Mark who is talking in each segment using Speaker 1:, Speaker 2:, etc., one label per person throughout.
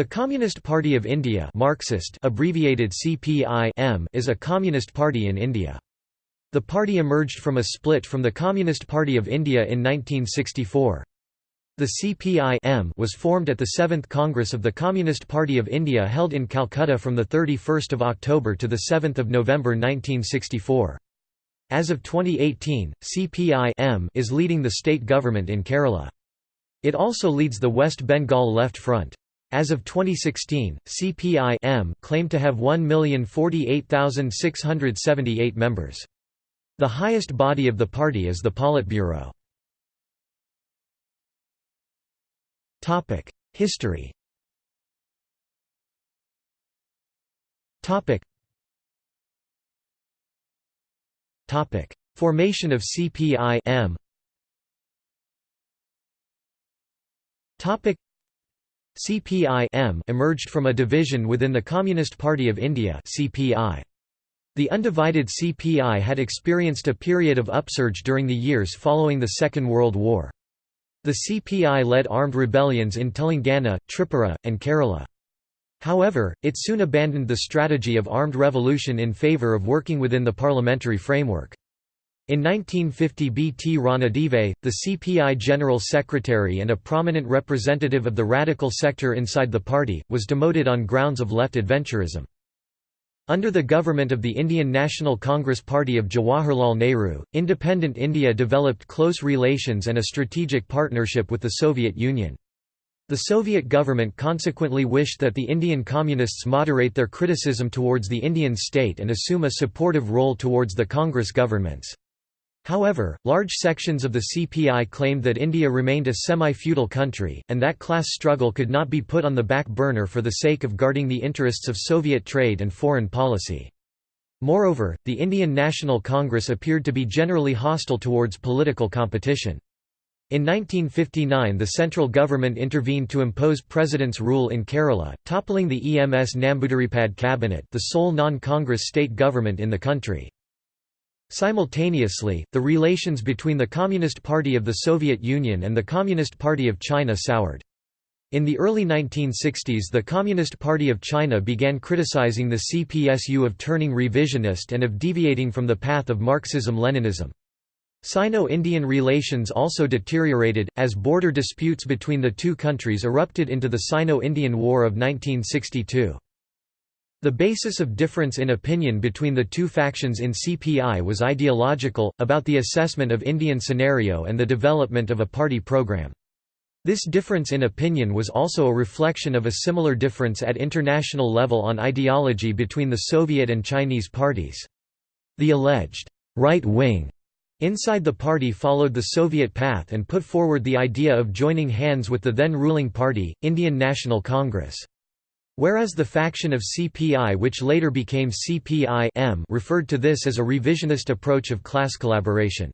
Speaker 1: The Communist Party of India Marxist abbreviated CPI is a communist party in India. The party emerged from a split from the Communist Party of India in 1964. The CPI was formed at the 7th Congress of the Communist Party of India held in Calcutta from 31 October to 7 November 1964. As of 2018, CPI is leading the state government in Kerala. It also leads the West Bengal Left Front. As of 2016, CPI claimed to have 1,048,678 members. The highest body of the party is the Politburo. History Formation of CPI-M CPI emerged from a division within the Communist Party of India CPI. The undivided CPI had experienced a period of upsurge during the years following the Second World War. The CPI led armed rebellions in Telangana, Tripura, and Kerala. However, it soon abandoned the strategy of armed revolution in favour of working within the parliamentary framework. In 1950 B. T. Ranadive, the CPI General Secretary and a prominent representative of the radical sector inside the party, was demoted on grounds of left adventurism. Under the government of the Indian National Congress Party of Jawaharlal Nehru, independent India developed close relations and a strategic partnership with the Soviet Union. The Soviet government consequently wished that the Indian Communists moderate their criticism towards the Indian state and assume a supportive role towards the Congress governments. However, large sections of the CPI claimed that India remained a semi-feudal country, and that class struggle could not be put on the back burner for the sake of guarding the interests of Soviet trade and foreign policy. Moreover, the Indian National Congress appeared to be generally hostile towards political competition. In 1959 the central government intervened to impose President's rule in Kerala, toppling the EMS Nambudiripad cabinet the sole non-Congress state government in the country. Simultaneously, the relations between the Communist Party of the Soviet Union and the Communist Party of China soured. In the early 1960s the Communist Party of China began criticizing the CPSU of turning revisionist and of deviating from the path of Marxism-Leninism. Sino-Indian relations also deteriorated, as border disputes between the two countries erupted into the Sino-Indian War of 1962. The basis of difference in opinion between the two factions in CPI was ideological, about the assessment of Indian scenario and the development of a party program. This difference in opinion was also a reflection of a similar difference at international level on ideology between the Soviet and Chinese parties. The alleged right wing inside the party followed the Soviet path and put forward the idea of joining hands with the then ruling party, Indian National Congress. Whereas the faction of CPI which later became CPI-M referred to this as a revisionist approach of class collaboration.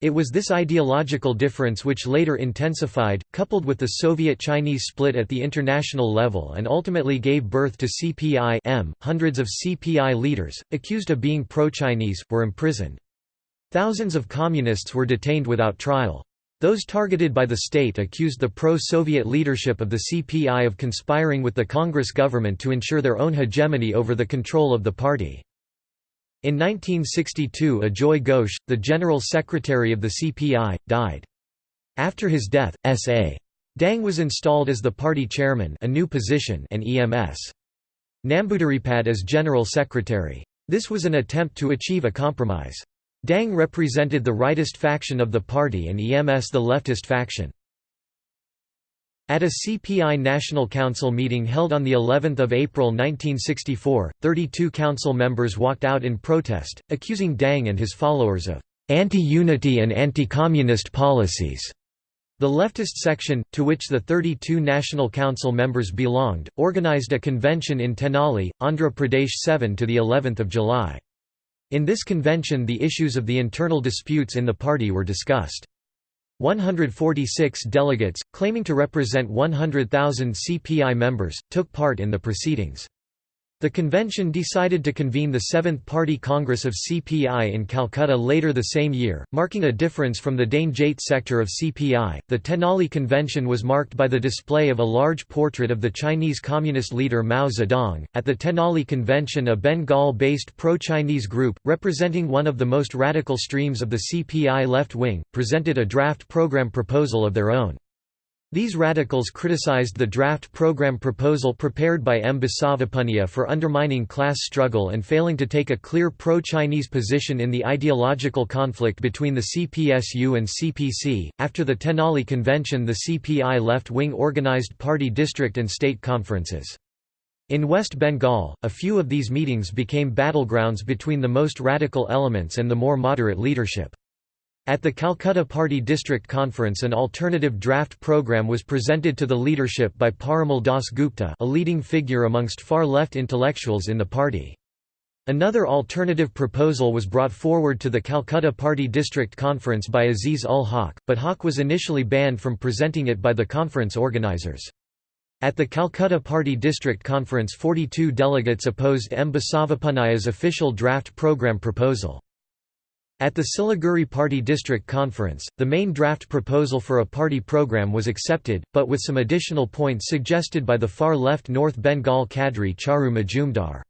Speaker 1: It was this ideological difference which later intensified, coupled with the Soviet-Chinese split at the international level and ultimately gave birth to CPI -M. Hundreds of CPI leaders, accused of being pro-Chinese, were imprisoned. Thousands of communists were detained without trial. Those targeted by the state accused the pro-Soviet leadership of the CPI of conspiring with the Congress government to ensure their own hegemony over the control of the party. In 1962 Ajoy Ghosh, the General Secretary of the CPI, died. After his death, S.A. Dang was installed as the party chairman a new position and EMS. Nambudiripad as General Secretary. This was an attempt to achieve a compromise. Dang represented the rightist faction of the party and EMS the leftist faction. At a CPI National Council meeting held on the 11th of April 1964, 32 council members walked out in protest, accusing Dang and his followers of anti-unity and anti-communist policies. The leftist section, to which the 32 National Council members belonged, organized a convention in Tenali, Andhra Pradesh 7 to the 11th of July. In this convention the issues of the internal disputes in the party were discussed. 146 delegates, claiming to represent 100,000 CPI members, took part in the proceedings. The convention decided to convene the Seventh Party Congress of CPI in Calcutta later the same year, marking a difference from the Dangeite sector of CPI. The Tenali Convention was marked by the display of a large portrait of the Chinese Communist leader Mao Zedong. At the Tenali Convention, a Bengal based pro Chinese group, representing one of the most radical streams of the CPI left wing, presented a draft program proposal of their own. These radicals criticized the draft program proposal prepared by M. Basavapunnaiah for undermining class struggle and failing to take a clear pro-Chinese position in the ideological conflict between the CPSU and CPC. After the Tenali Convention the CPI left-wing organized party district and state conferences. In West Bengal, a few of these meetings became battlegrounds between the most radical elements and the more moderate leadership. At the Calcutta Party District Conference an alternative draft program was presented to the leadership by Parimal Das Gupta a leading figure amongst far-left intellectuals in the party. Another alternative proposal was brought forward to the Calcutta Party District Conference by Aziz ul Haq, but Haq was initially banned from presenting it by the conference organizers. At the Calcutta Party District Conference 42 delegates opposed M. Basavapunnaiah's official draft program proposal. At the Siliguri Party District Conference, the main draft proposal for a party program was accepted, but with some additional points suggested by the far-left North Bengal cadre Charu Majumdar.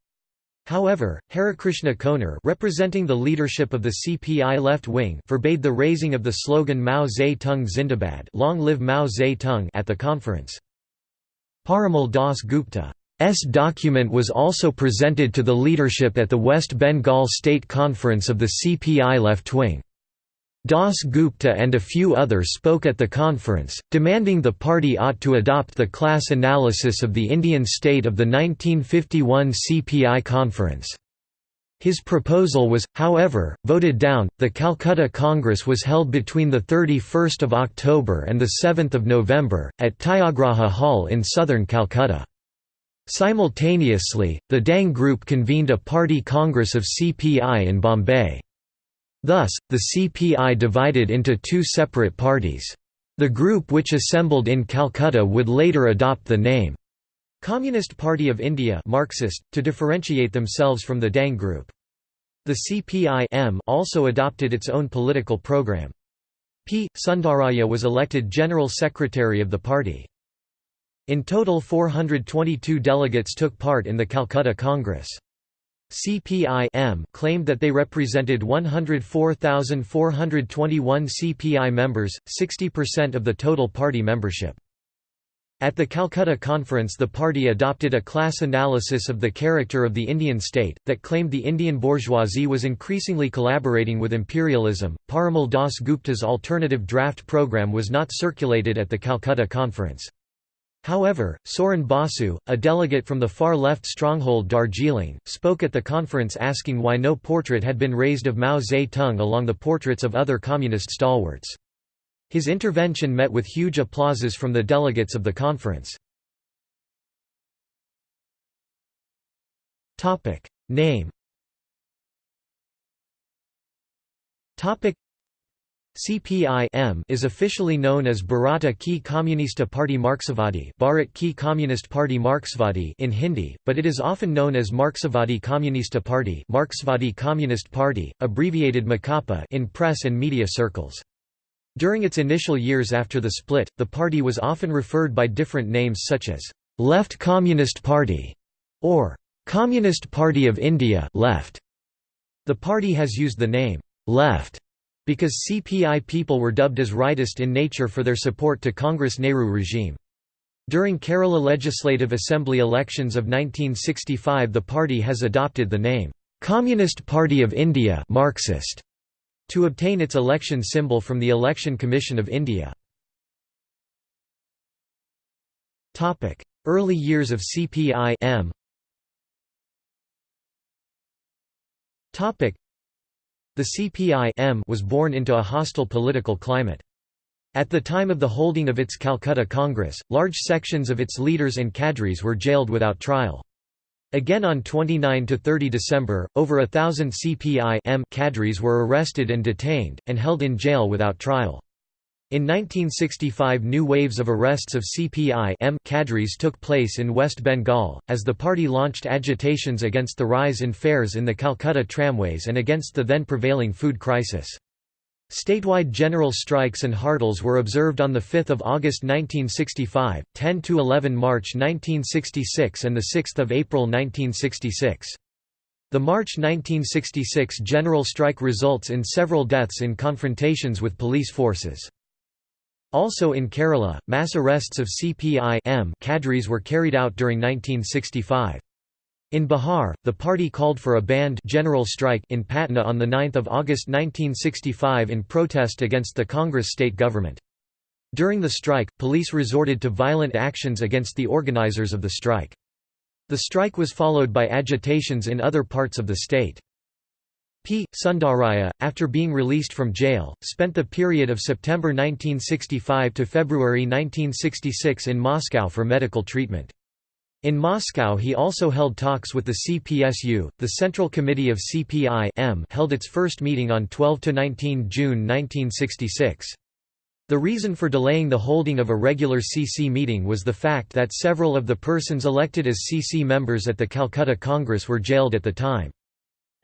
Speaker 1: However, Harikrishna Konar representing the leadership of the CPI left wing forbade the raising of the slogan Mao Zedong Zindabad long live Mao Zedong at the conference. Parimal Das Gupta document was also presented to the leadership at the West Bengal State Conference of the CPI left wing. Das Gupta and a few others spoke at the conference, demanding the party ought to adopt the class analysis of the Indian state of the 1951 CPI conference. His proposal was, however, voted down. The Calcutta Congress was held between the 31st of October and the 7th of November at Tyagraja Hall in southern Calcutta. Simultaneously, the Dang Group convened a party congress of CPI in Bombay. Thus, the CPI divided into two separate parties. The group which assembled in Calcutta would later adopt the name Communist Party of India Marxist, to differentiate themselves from the Dang Group. The CPI also adopted its own political program. P. Sundaraya was elected General Secretary of the party. In total 422 delegates took part in the Calcutta Congress. CPI claimed that they represented 104,421 CPI members, 60% of the total party membership. At the Calcutta Conference the party adopted a class analysis of the character of the Indian state, that claimed the Indian bourgeoisie was increasingly collaborating with imperialism. Parimal Das Gupta's alternative draft program was not circulated at the Calcutta Conference. However, Soren Basu, a delegate from the far-left stronghold Darjeeling, spoke at the conference asking why no portrait had been raised of Mao Zedong along the portraits of other communist stalwarts. His intervention met with huge applauses from the delegates of the conference. Name CPI is officially known as Bharata Ki Communista Party Marxvadi Bharat Ki Communist Party Marxvadi in Hindi, but it is often known as Marxvadi Communista Party Marxvadi Communist Party, abbreviated MACAPA in press and media circles. During its initial years after the split, the party was often referred by different names such as Left Communist Party or Communist Party of India left. The party has used the name Left because CPI people were dubbed as rightist in nature for their support to Congress Nehru regime. During Kerala Legislative Assembly elections of 1965 the party has adopted the name, "'Communist Party of India Marxist' to obtain its election symbol from the Election Commission of India. Early years of CPI -M. The CPI was born into a hostile political climate. At the time of the holding of its Calcutta Congress, large sections of its leaders and cadres were jailed without trial. Again on 29–30 December, over a thousand CPI cadres were arrested and detained, and held in jail without trial. In 1965 new waves of arrests of CPI -M cadres took place in West Bengal, as the party launched agitations against the rise in fares in the Calcutta tramways and against the then prevailing food crisis. Statewide general strikes and hartals were observed on 5 August 1965, 10–11 March 1966 and 6 April 1966. The March 1966 general strike results in several deaths in confrontations with police forces. Also in Kerala, mass arrests of CPI cadres were carried out during 1965. In Bihar, the party called for a banned general strike in Patna on 9 August 1965 in protest against the Congress state government. During the strike, police resorted to violent actions against the organizers of the strike. The strike was followed by agitations in other parts of the state. P. Sundaraiah, after being released from jail, spent the period of September 1965 to February 1966 in Moscow for medical treatment. In Moscow he also held talks with the CPSU. The Central Committee of CPI -M held its first meeting on 12 to 19 June 1966. The reason for delaying the holding of a regular CC meeting was the fact that several of the persons elected as CC members at the Calcutta Congress were jailed at the time.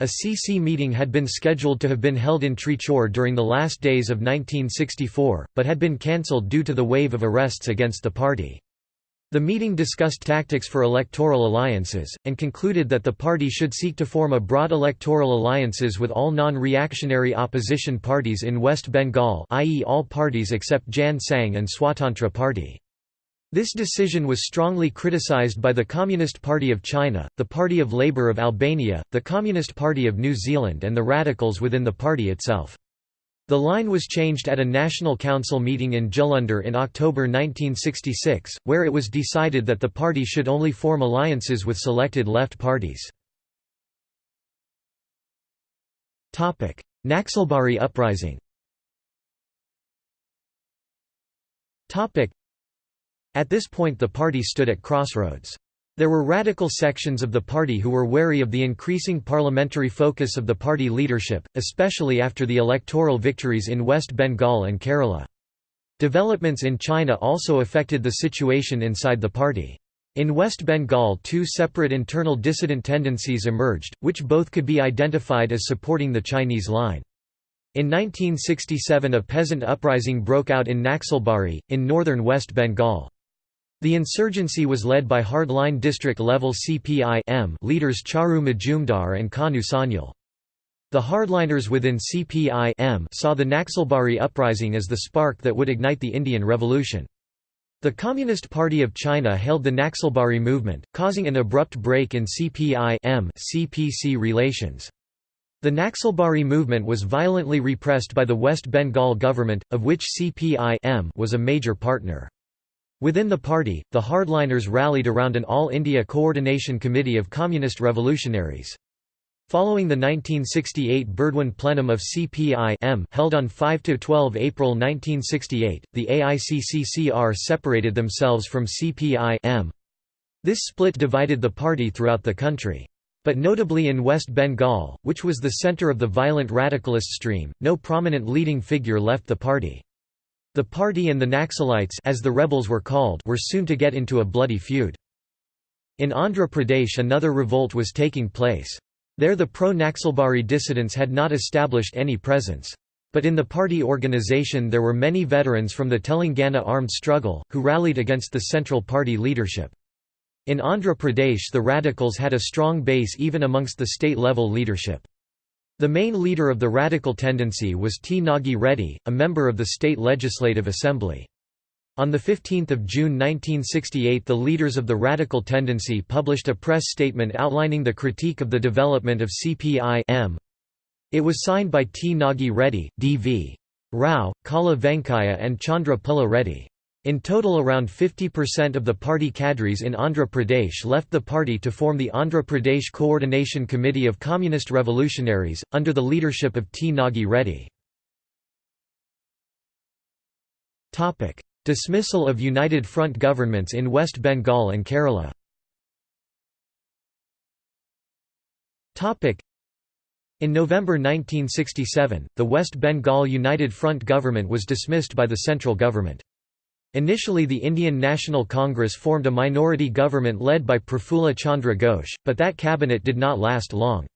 Speaker 1: A CC meeting had been scheduled to have been held in Trichur during the last days of 1964, but had been cancelled due to the wave of arrests against the party. The meeting discussed tactics for electoral alliances, and concluded that the party should seek to form a broad electoral alliances with all non-reactionary opposition parties in West Bengal i.e. all parties except Jan Sangh and Swatantra Party. This decision was strongly criticized by the Communist Party of China, the Party of Labour of Albania, the Communist Party of New Zealand and the radicals within the party itself. The line was changed at a National Council meeting in Jalandhar in October 1966, where it was decided that the party should only form alliances with selected left parties. Naxalbari uprising at this point the party stood at crossroads. There were radical sections of the party who were wary of the increasing parliamentary focus of the party leadership, especially after the electoral victories in West Bengal and Kerala. Developments in China also affected the situation inside the party. In West Bengal two separate internal dissident tendencies emerged, which both could be identified as supporting the Chinese line. In 1967 a peasant uprising broke out in Naxalbari, in northern West Bengal. The insurgency was led by hardline district-level CPI leaders Charu Majumdar and Kanu Sanyal. The hardliners within CPI saw the Naxalbari uprising as the spark that would ignite the Indian Revolution. The Communist Party of China hailed the Naxalbari movement, causing an abrupt break in CPI CPC relations. The Naxalbari movement was violently repressed by the West Bengal government, of which CPI was a major partner. Within the party, the hardliners rallied around an All-India Coordination Committee of Communist Revolutionaries. Following the 1968 Burdwan plenum of CPI held on 5–12 April 1968, the AICCCR separated themselves from CPI This split divided the party throughout the country. But notably in West Bengal, which was the center of the violent radicalist stream, no prominent leading figure left the party. The party and the Naxalites as the rebels were called were soon to get into a bloody feud. In Andhra Pradesh another revolt was taking place. There the pro-Naxalbari dissidents had not established any presence. But in the party organization there were many veterans from the Telangana armed struggle, who rallied against the central party leadership. In Andhra Pradesh the radicals had a strong base even amongst the state-level leadership. The main leader of the radical tendency was T. Nagi Reddy, a member of the state legislative assembly. On 15 June 1968 the leaders of the radical tendency published a press statement outlining the critique of the development of CPI -M. It was signed by T. Nagi Reddy, D.V. Rao, Kala Venkaya and Chandra Pilla Reddy. In total around 50% of the party cadres in Andhra Pradesh left the party to form the Andhra Pradesh Coordination Committee of Communist Revolutionaries, under the leadership of T. Nagi Reddy. Dismissal of United Front governments in West Bengal and Kerala In November 1967, the West Bengal United Front government was dismissed by the central government. Initially the Indian National Congress formed a minority government led by Prafulla Chandra Ghosh, but that cabinet did not last long.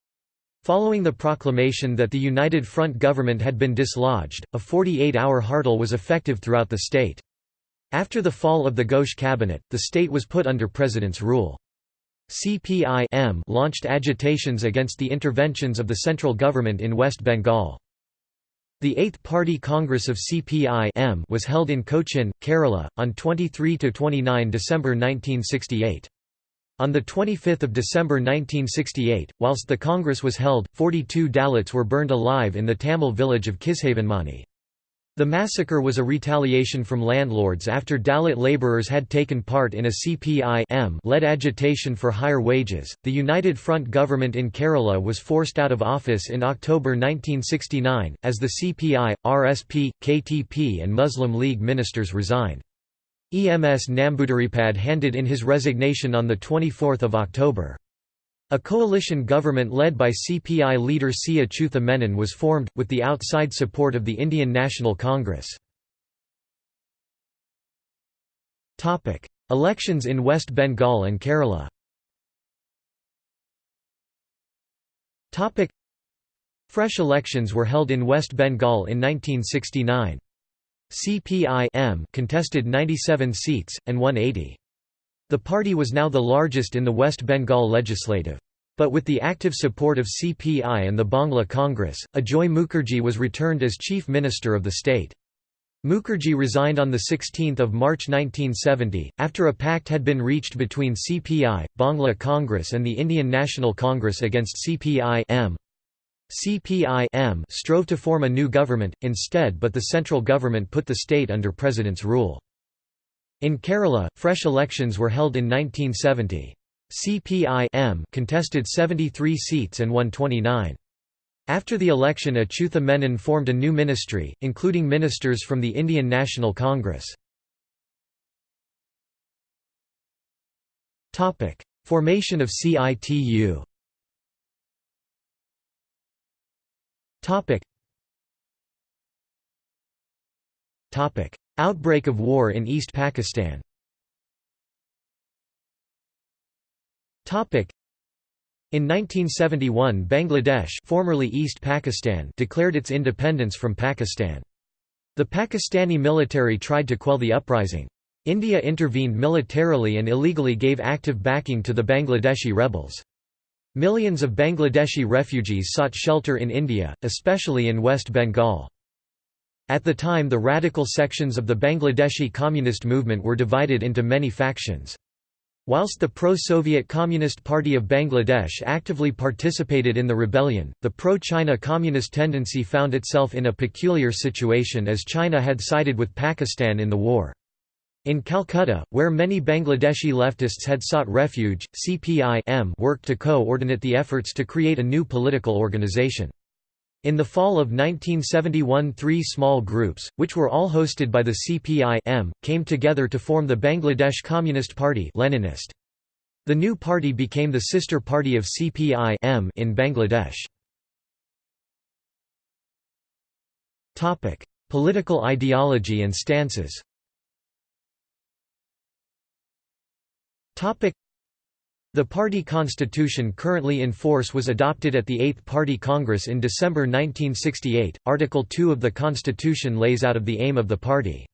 Speaker 1: Following the proclamation that the United Front government had been dislodged, a 48-hour hartal was effective throughout the state. After the fall of the Ghosh cabinet, the state was put under president's rule. CPI launched agitations against the interventions of the central government in West Bengal. The Eighth Party Congress of CPI was held in Cochin, Kerala, on 23–29 December 1968. On 25 December 1968, whilst the Congress was held, 42 Dalits were burned alive in the Tamil village of Kishavanmani. The massacre was a retaliation from landlords after Dalit labourers had taken part in a CPI-led agitation for higher wages. The United Front government in Kerala was forced out of office in October 1969, as the CPI, RSP, KTP and Muslim League ministers resigned. EMS Namboodiripad handed in his resignation on 24 October. A coalition government led by CPI leader C. Achutha Menon was formed, with the outside support of the Indian National Congress. Elections in West Bengal and Kerala Fresh elections were held in West Bengal in 1969. CPI contested 97 seats, and won 80. The party was now the largest in the West Bengal legislative. But with the active support of CPI and the Bangla Congress, Ajoy Mukherjee was returned as chief minister of the state. Mukherjee resigned on 16 March 1970, after a pact had been reached between CPI, Bangla Congress and the Indian National Congress against CPI -M. CPI strove to form a new government, instead but the central government put the state under president's rule. In Kerala, fresh elections were held in 1970. CPI contested 73 seats and won 29. After the election Achutha Menon formed a new ministry, including ministers from the Indian National Congress. Formation of CITU Topic. Outbreak of war in East Pakistan. In 1971 Bangladesh formerly East Pakistan declared its independence from Pakistan. The Pakistani military tried to quell the uprising. India intervened militarily and illegally gave active backing to the Bangladeshi rebels. Millions of Bangladeshi refugees sought shelter in India, especially in West Bengal. At the time the radical sections of the Bangladeshi communist movement were divided into many factions. Whilst the pro-Soviet Communist Party of Bangladesh actively participated in the rebellion, the pro-China communist tendency found itself in a peculiar situation as China had sided with Pakistan in the war. In Calcutta, where many Bangladeshi leftists had sought refuge, CPI worked to co-ordinate the efforts to create a new political organization. In the fall of 1971 three small groups, which were all hosted by the CPI came together to form the Bangladesh Communist Party Leninist. The new party became the sister party of CPI in Bangladesh. Political ideology and stances the party constitution currently in force was adopted at the Eighth Party Congress in December 1968. Article 2 of the constitution lays out of the aim of the party.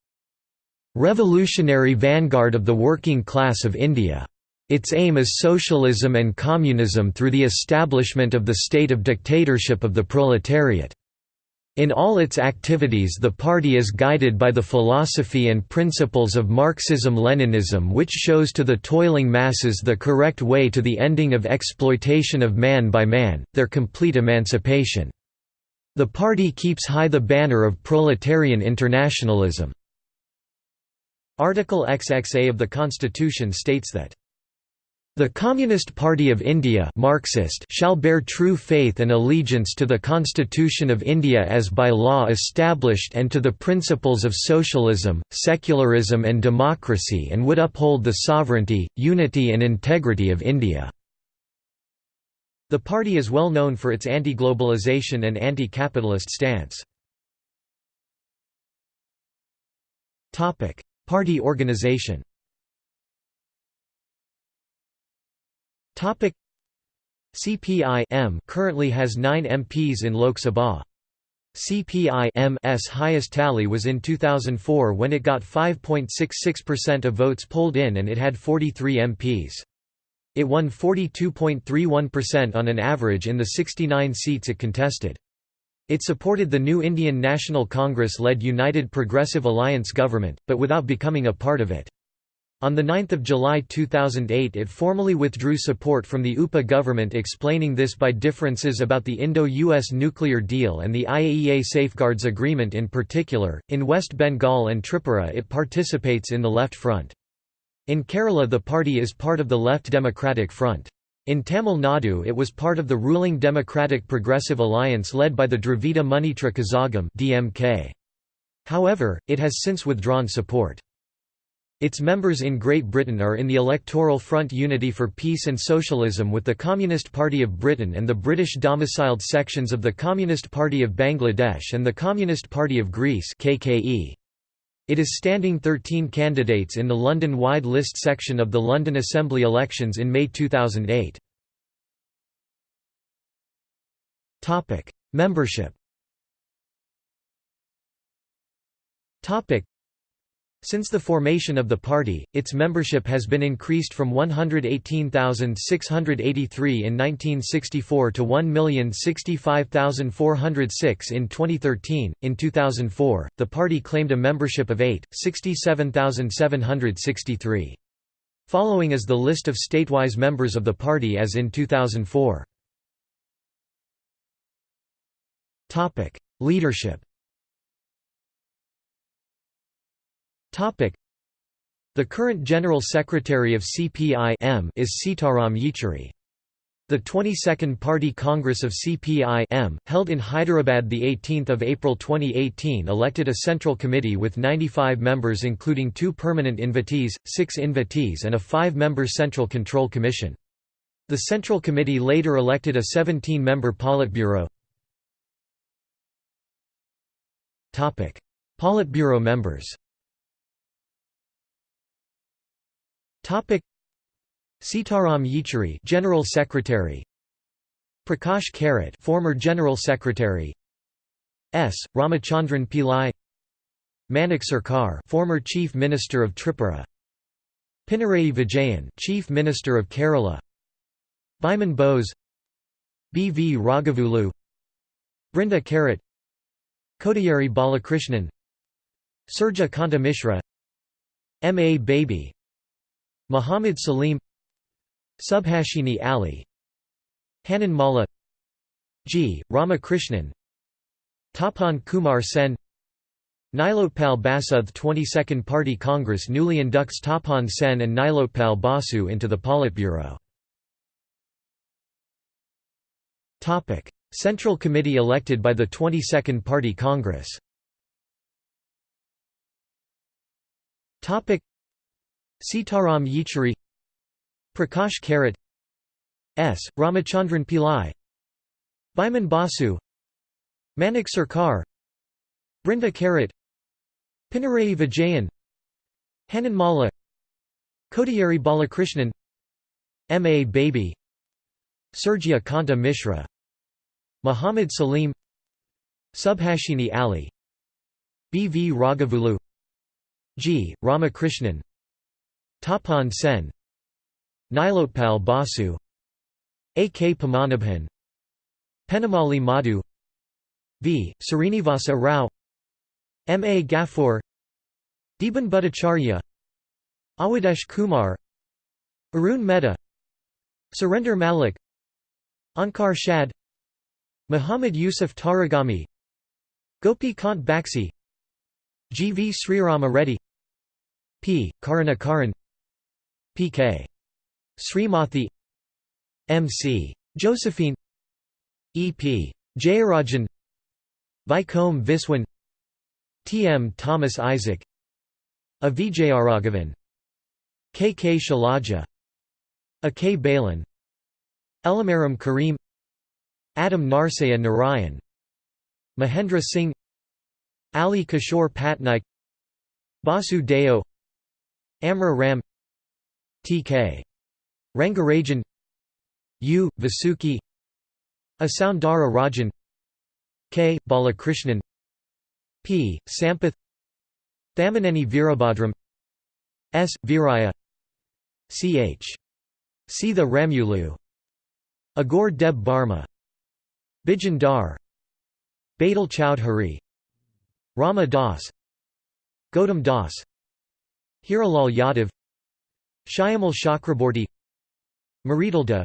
Speaker 1: Revolutionary vanguard of the working class of India. Its aim is socialism and communism through the establishment of the state of dictatorship of the proletariat. In all its activities the party is guided by the philosophy and principles of Marxism-Leninism which shows to the toiling masses the correct way to the ending of exploitation of man by man, their complete emancipation. The party keeps high the banner of proletarian internationalism. Article XXA of the Constitution states that the Communist Party of India Marxist shall bear true faith and allegiance to the Constitution of India as by law established and to the principles of socialism, secularism and democracy and would uphold the sovereignty, unity and integrity of India." The party is well known for its anti-globalization and anti-capitalist stance. Party organization CPI-M currently has 9 MPs in Lok Sabha. CPI-M's highest tally was in 2004 when it got 5.66% of votes polled in and it had 43 MPs. It won 42.31% on an average in the 69 seats it contested. It supported the new Indian National Congress-led United Progressive Alliance government, but without becoming a part of it. On 9 July 2008 it formally withdrew support from the UPA government explaining this by differences about the Indo-US nuclear deal and the IAEA Safeguards Agreement in particular. In West Bengal and Tripura it participates in the Left Front. In Kerala the party is part of the Left Democratic Front. In Tamil Nadu it was part of the ruling Democratic Progressive Alliance led by the Dravida Munnetra Kazhagam DMK. However, it has since withdrawn support. Its members in Great Britain are in the electoral front Unity for Peace and Socialism with the Communist Party of Britain and the British domiciled sections of the Communist Party of Bangladesh and the Communist Party of Greece KKE. It is standing 13 candidates in the London-wide list section of the London Assembly elections in May 2008. Topic: Membership since the formation of the party, its membership has been increased from 118,683 in 1964 to 1,065,406 in 2013. In 2004, the party claimed a membership of 8,67,763. Following is the list of statewise members of the party as in 2004. Leadership The current General Secretary of CPI-M is Sitaram Yechury. The 22nd Party Congress of CPI-M, held in Hyderabad 18 April 2018 elected a central committee with 95 members including two permanent invitees, six invitees and a five-member Central Control Commission. The Central Committee later elected a 17-member Politburo. Politburo members Topic. Sitaram Yechury General Secretary. Prakash Karat former General Secretary. S. Ramachandran Pillai. Manik Sarkar former Chief Minister of Tripura. Pinarayi Vijayan Chief Minister of Kerala. Biman Bose. B. V. Raghavulu. Brinda Karat Kodiyeri Balakrishnan. Surjya Kanta Mishra. M. A. Baby Muhammad Salim Subhashini Ali Hanan Malla G. Ramakrishnan Tapan Kumar Sen Nilotpal Basudh 22nd Party Congress newly inducts Tapan Sen and Nilotpal Basu into the Politburo. Central Committee elected by the 22nd Party Congress Sitaram Yechury Prakash Karat S. Ramachandran Pillai Biman Basu Manik Sarkar Brinda Karat Pinarayi Vijayan Hanan Malla Kodiyeri Balakrishnan M. A. Baby Surjya Kanta Mishra Muhammad Salim Subhashini Ali B. V. Raghavulu G. Ramakrishnan Tapan Sen Nilotpal Basu A. K. Padmanabhan Penamali Madhu V. Srinivasa Rao M. A. Gafoor Deepan Bhattacharya Awadesh Kumar Arun Mehta Surender Malik Ankar Shad Muhammad Yusuf Tarigami Gopi Kant Baxi G. V. Srirama Reddy P. Karunakaran P.K. Srimathi M.C. Josephine E.P. Jayarajan Vaikom Viswan T.M. Thomas Isaac A. Vijayaraghavan K. K. Shailaja A. K. Balan Elamaram Karim Adam Narsaya Narayan Mahendra Singh Ali Kishore Patnaik Basu Deo Amra Ram T.K. Rangarajan. U. Vasuki. Asoundara Rajan. K. Balakrishnan. P. Sampath. Thamaneni Virabhadram S. Viraya. Ch. Sitha Ramulu Agor Deb Barma Bijan Dar. Badal Chowdhury. Rama Das. Gautam Das. Hiralal Yadav Shyamal Chakraborty Maritalda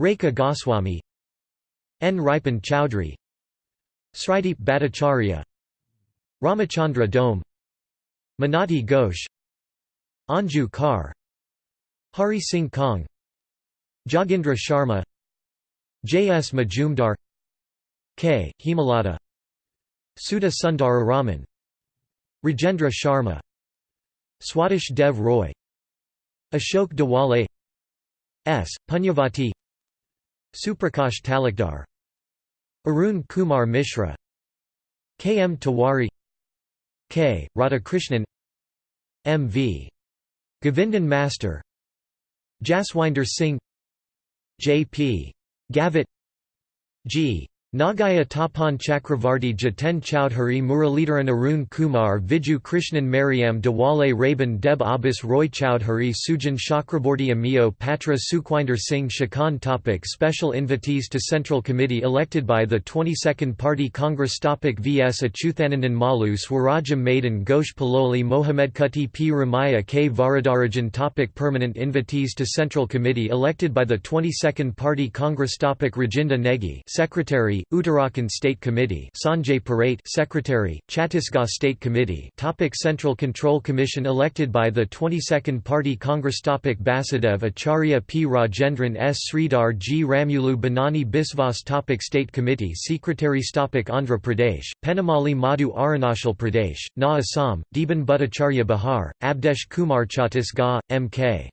Speaker 1: Rekha Goswami N. Ripan Chowdhury Srideep Bhattacharya Ramachandra Dome Manati Ghosh Anju Kar Hari Singh Kong Jagindra Sharma J. S. Majumdar K. Hemalata Sudha Sundara Raman Rajendra Sharma Swadish Dev Roy Ashok Dawale S. Punyavati Suprakash Talukdar Arun Kumar Mishra K. M. Tawari K. Radhakrishnan M. V. Govindan Master Jaswinder Singh J. P. Gavit G. Nagaya Tapan Chakravarti Jaten Chowdhury Muralidharan Arun Kumar Viju Krishnan Mariam Dawale Raban Deb Abbas Roy Chowdhury Sujan Chakraborty Amio Patra Sukhwinder Singh Shakan Topic Special invitees to Central Committee elected by the 22nd Party Congress Topic VS Achuthanandan Malu Swarajam Maidan Ghosh Paloli Mohamed Kuti P. Ramaya K. Varadarajan Topic Permanent invitees to Central Committee elected by the 22nd Party Congress Topic Rajinda Negi Secretary Uttarakhand State Committee Sanjay Parait Secretary Chhattisgarh State Committee Topic Central Control Commission elected by the 22nd Party Congress Topic Basudev Acharya P. Rajendran S. Sridhar G. Ramulu Banani Biswas Topic State Committee Secretary Topic Andhra Pradesh Pennamali Madhu Arunachal Pradesh Na Assam Deban Bhattacharya Bihar Abdesh Kumar Chhattisgarh M.K.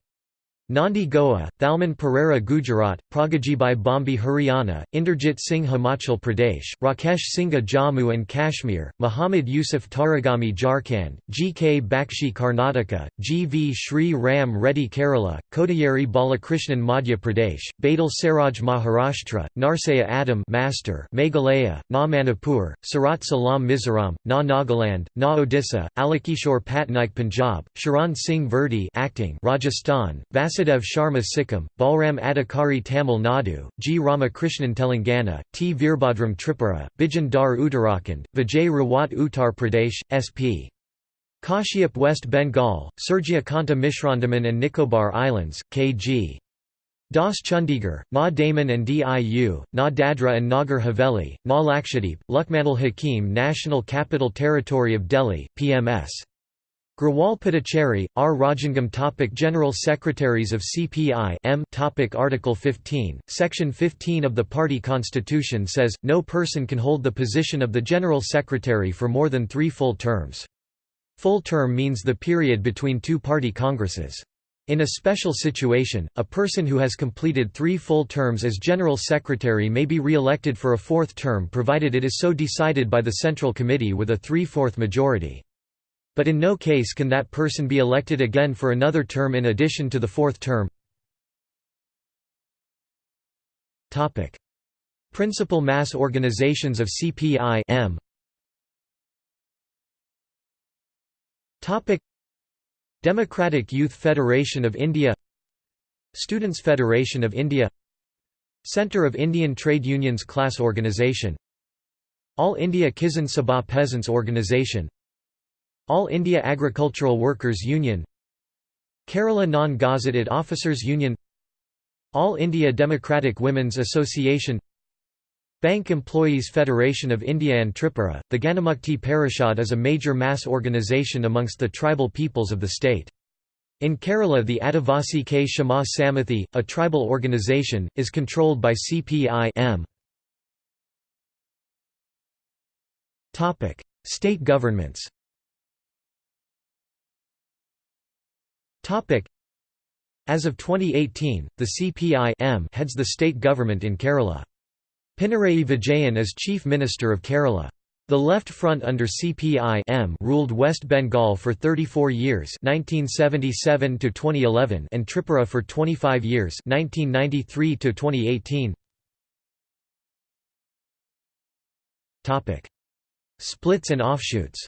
Speaker 1: Nandi Goa, Thalman Pereira Gujarat, Pragajibai Bombi Haryana, Inderjit Singh Himachal Pradesh, Rakesh Singha Jammu and Kashmir, Muhammad Yusuf Tarigami Jharkhand, G. K. Bakshi Karnataka, G. V. Sri Ram Reddy Kerala, Kodiyeri Balakrishnan Madhya Pradesh, Badal Saraj Maharashtra, Narsaya Adam Master Meghalaya, Na Manipur, Sarat Salam Mizoram, Na Nagaland, Na Odisha, Alakishore Patnaik Punjab, Sharan Singh Verdi acting Rajasthan, Vasudev Sharma Sikkim, Balram Adhikari Tamil Nadu, G. Ramakrishnan Telangana, T. Virbhadram Tripura, Bijan Dar Uttarakhand, Vijay Rawat Uttar Pradesh, S.P. Kashyap West Bengal, Surjya Kanta Mishrandaman and Nicobar Islands, K.G. Das Chandigarh, Na Daman and Diu, Na Dadra and Nagar Haveli, Na Lakshadweep, Luckmanal Hakim National Capital Territory of Delhi, PMS. Grewal Puducherry, R. Rajangam topic General Secretaries of CPI M topic Article 15, Section 15 of the party constitution says, no person can hold the position of the General Secretary for more than three full terms. Full term means the period between two party congresses. In a special situation, a person who has completed three full terms as General Secretary may be re-elected for a fourth term provided it is so decided by the Central Committee with a three-fourth majority. But in no case can that person be elected again for another term in addition to the fourth term. Principal mass organizations of CPI -M. Democratic Youth Federation of India. Students' Federation of India. Centre of Indian Trade Unions Class Organisation All India Kisan Sabha Peasants Organisation all India Agricultural Workers Union Kerala Non-Gazetted Officers Union All India Democratic Women's Association Bank Employees Federation of India and Tripura, the Ganamukti Parishad is a major mass organisation amongst the tribal peoples of the state. In Kerala the Adivasi Kshema Samithi, a tribal organisation, is controlled by CPI -M. State governments As of 2018, the CPI heads the state government in Kerala. Pinarayi Vijayan is Chief Minister of Kerala. The Left Front under CPI ruled West Bengal for 34 years 1977 to 2011 and Tripura for 25 years 1993 to 2018. Topic: Splits and offshoots.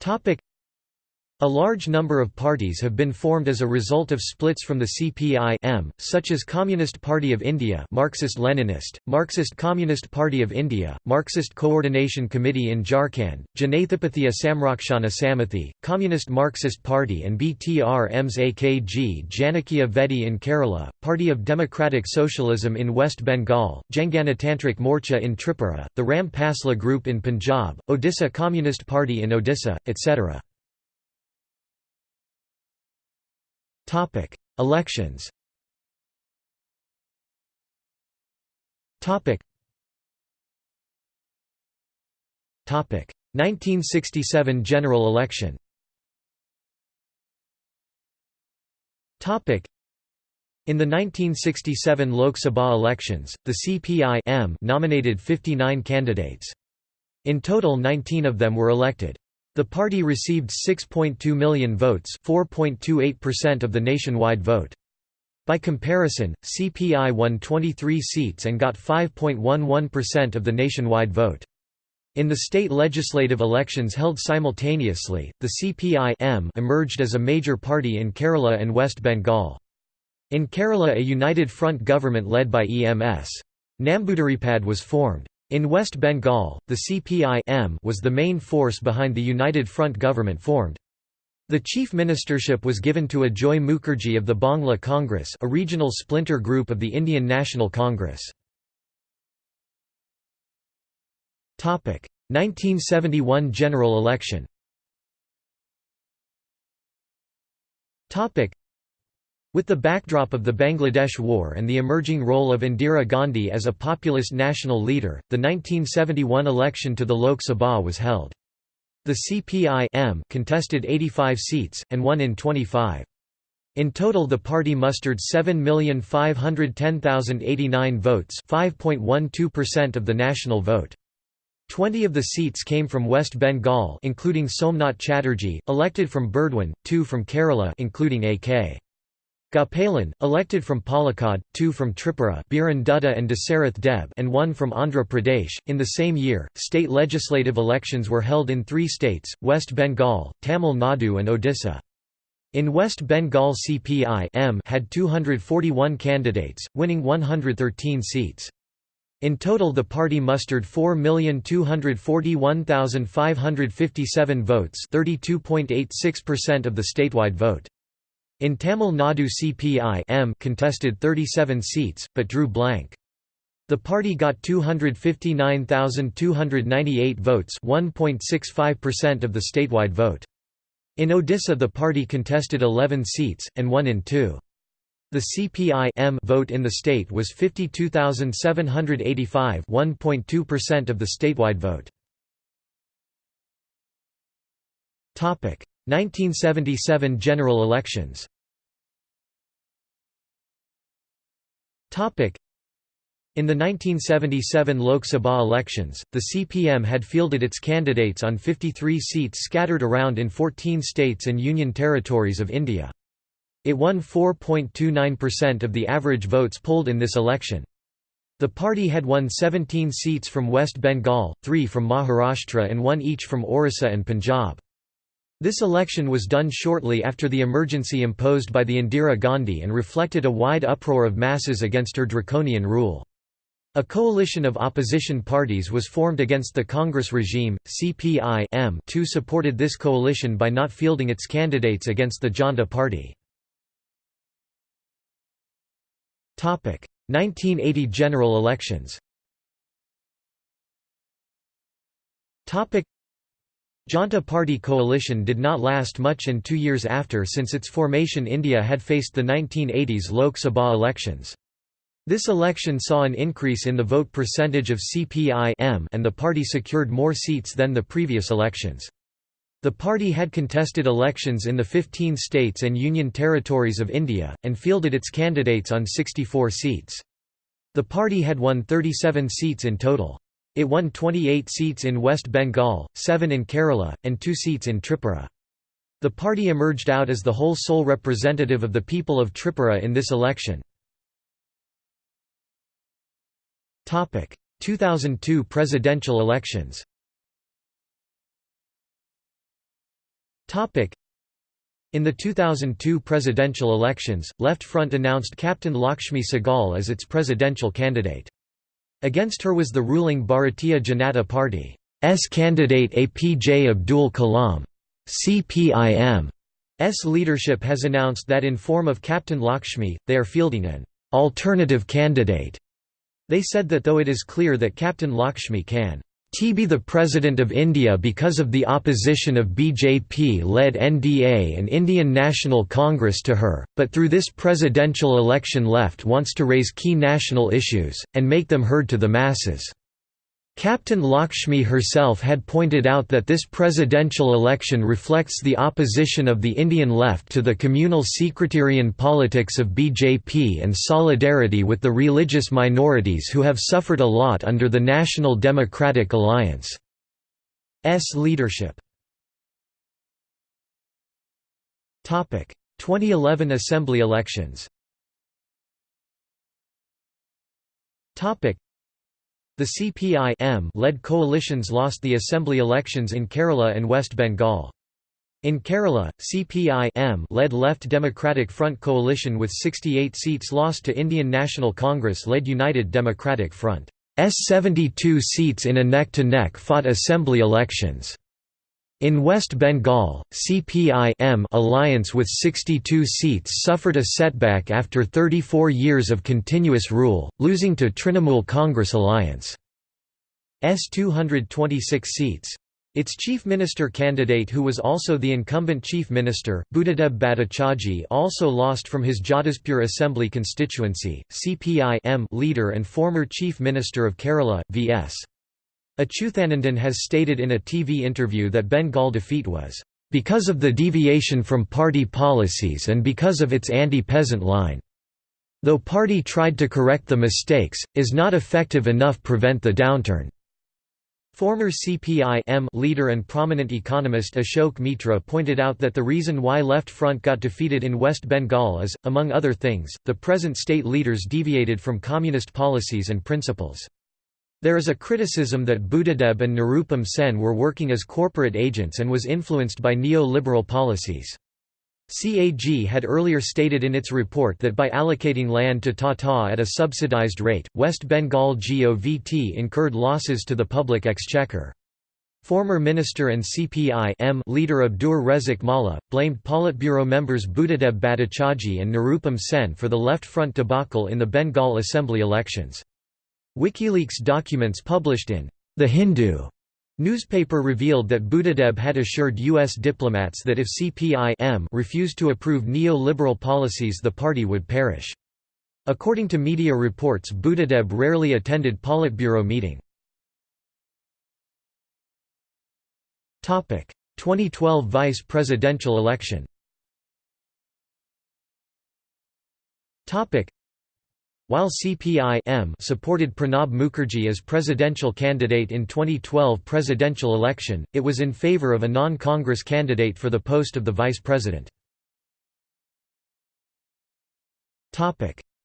Speaker 1: Topic: a large number of parties have been formed as a result of splits from the CPI such as Communist Party of India Marxist-Leninist, Marxist Communist Party of India, Marxist Coordination Committee in Jharkhand, Janathapathi Samrakshana Samithi, Communist Marxist Party and BTR EMS AKG Janakya Vedi in Kerala, Party of Democratic Socialism in West Bengal, Janganatantrik Morcha in Tripura, the Ram Pasla Group in Punjab, Odisha Communist Party in Odisha, etc. Topic: Elections. Topic. Topic: 1967 general election. Topic. In the 1967 Lok Sabha elections, the CPI nominated 59 candidates. In total 19 of them were elected. The party received 6.2 million votes 4.28% of the nationwide vote. By comparison, CPI won 23 seats and got 5.11% of the nationwide vote. In the state legislative elections held simultaneously, the CPI emerged as a major party in Kerala and West Bengal. In Kerala a united front government led by EMS. Nambudiripad was formed. In West Bengal, the CPI was the main force behind the United Front government formed. The chief ministership was given to Ajoy Mukherjee of the Bangla Congress a regional splinter group of the Indian National Congress. 1971 general election with the backdrop of the Bangladesh War and the emerging role of Indira Gandhi as a populist national leader, the 1971 election to the Lok Sabha was held. The CPI contested 85 seats, and won in 25. In total the party mustered 7,510,089 votes 5.12% of the national vote. Twenty of the seats came from West Bengal including Somnath Chatterjee, elected from Burdwan, two from Kerala including A.K. Gopalan, elected from Palakkad, two from Tripura Biren Dutta and Dasarath Deb and one from Andhra Pradesh. In the same year, state legislative elections were held in three states, West Bengal, Tamil Nadu and Odisha. In West Bengal CPI had 241 candidates, winning 113 seats. In total the party mustered 4,241,557 votes 32.86% of the statewide vote. In Tamil Nadu CPI M contested 37 seats, but drew blank. The party got 259,298 votes 1.65% of the statewide vote. In Odisha the party contested 11 seats, and won in two. The CPI M vote in the state was 52,785 1.2% of the statewide vote. 1977 general elections in the 1977 Lok Sabha elections, the CPM had fielded its candidates on 53 seats scattered around in 14 states and union territories of India. It won 4.29% of the average votes polled in this election. The party had won 17 seats from West Bengal, 3 from Maharashtra and 1 each from Orissa and Punjab. This election was done shortly after the emergency imposed by the Indira Gandhi and reflected a wide uproar of masses against her draconian rule. A coalition of opposition parties was formed against the Congress regime. CPI M2 supported this coalition by not fielding its candidates against the Janta party. 1980 general elections Janta Party coalition did not last much and two years after since its formation India had faced the 1980s Lok Sabha elections. This election saw an increase in the vote percentage of CPI and the party secured more seats than the previous elections. The party had contested elections in the 15 states and union territories of India, and fielded its candidates on 64 seats. The party had won 37 seats in total. It won 28 seats in West Bengal, 7 in Kerala, and 2 seats in Tripura. The party emerged out as the whole sole representative of the people of Tripura in this election. 2002 presidential elections in the 2002 presidential elections, Left Front announced Captain Lakshmi Sehgal as its presidential candidate. Against her was the ruling Bharatiya Janata Party's candidate APJ Abdul Kalam. CPIM's leadership has announced that in form of Captain Lakshmi, they are fielding an alternative candidate. They said that though it is clear that Captain Lakshmi can T be the President of India because of the opposition of BJP-led NDA and Indian National Congress to her, but through this presidential election left wants to raise key national issues, and make them heard to the masses. Captain Lakshmi herself had pointed out that this presidential election reflects the opposition of the Indian left to the communal secretarian politics of BJP and solidarity with the religious minorities who have suffered a lot under the National Democratic Alliance's leadership. 2011 Assembly elections the CPI-M-led coalitions lost the assembly elections in Kerala and West Bengal. In Kerala, CPI-M-led Left Democratic Front coalition with 68 seats lost to Indian National Congress-led United Democratic Front. S 72 seats in a neck-to-neck -neck fought assembly elections. In West Bengal, CPI-M alliance with 62 seats suffered a setback after 34 years of continuous rule, losing to Trinamool Congress alliance. S 226 seats. Its chief minister candidate who was also the incumbent chief minister, Buddhadeb Bhattacharjee also lost from his Jadavpur assembly constituency. CPI-M leader and former chief minister of Kerala, V.S. Achuthanandan has stated in a TV interview that Bengal defeat was, "...because of the deviation from party policies and because of its anti-peasant line. Though party tried to correct the mistakes, is not effective enough prevent the downturn." Former CPI-M leader and prominent economist Ashok Mitra pointed out that the reason why Left Front got defeated in West Bengal is, among other things, the present state leaders deviated from communist policies and principles. There is a criticism that Buddhadeb and Nirupam Sen were working as corporate agents and was influenced by neo-liberal policies. CAG had earlier stated in its report that by allocating land to Tata at a subsidized rate, West Bengal GOVT incurred losses to the public exchequer. Former minister and CPI M leader Abdur Rezzak Molla, blamed Politburo members Buddhadeb Bhattacharjee and Nirupam Sen for the Left Front debacle in the Bengal Assembly elections. WikiLeaks documents published in The Hindu newspaper revealed that Buddhadeb had assured U.S. diplomats that if CPI-M refused to approve neo-liberal policies the party would perish. According to media reports Buddhadeb rarely attended Politburo meeting. 2012 vice presidential election while CPI-M supported Pranab Mukherjee as presidential candidate in 2012 presidential election, it was in favor of a non-Congress candidate for the post of the vice president.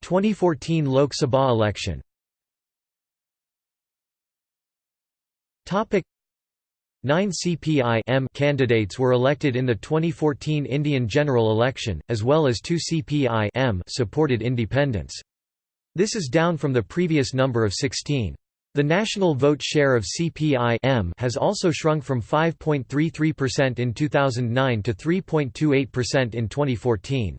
Speaker 1: 2014 Lok Sabha election Nine CPI-M candidates were elected in the 2014 Indian general election, as well as two CPI-M supported independents. This is down from the previous number of 16. The national vote share of CPI-M has also shrunk from 5.33% in 2009 to 3.28% in 2014.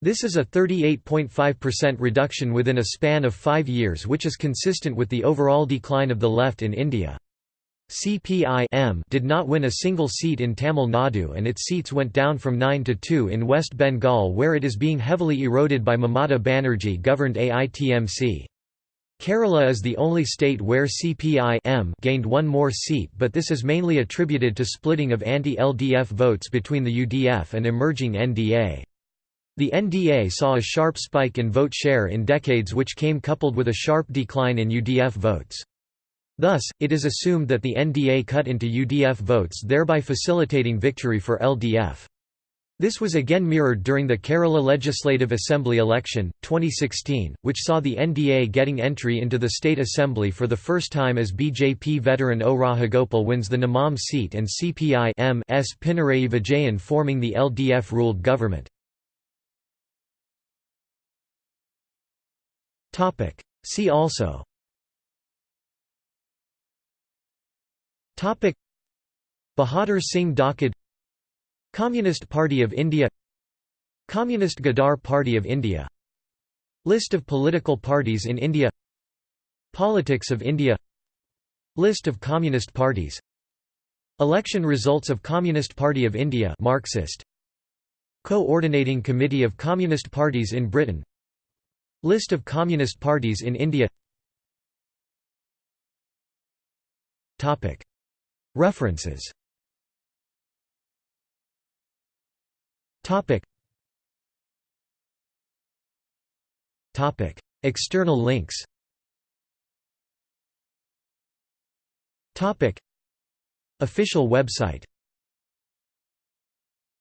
Speaker 1: This is a 38.5% reduction within a span of five years which is consistent with the overall decline of the left in India. CPI-M did not win a single seat in Tamil Nadu and its seats went down from 9 to 2 in West Bengal where it is being heavily eroded by Mamata Banerjee governed AITMC. Kerala is the only state where CPI gained one more seat but this is mainly attributed to splitting of anti-LDF votes between the UDF and emerging NDA. The NDA saw a sharp spike in vote share in decades which came coupled with a sharp decline in UDF votes. Thus, it is assumed that the NDA cut into UDF votes thereby facilitating victory for LDF. This was again mirrored during the Kerala Legislative Assembly election, 2016, which saw the NDA getting entry into the state assembly for the first time as BJP veteran O Rajagopal wins the Nemom seat and CPI S Pinarayi Vijayan forming the LDF-ruled government. See also Bahadur Singh Dhakad Communist Party of India Communist Ghadar Party of India List of political parties in India Politics of India List of Communist parties Election results of Communist Party of India Marxist. Coordinating Committee of Communist Parties in Britain List of Communist parties in India References Topic. Topic. External links Topic. Official website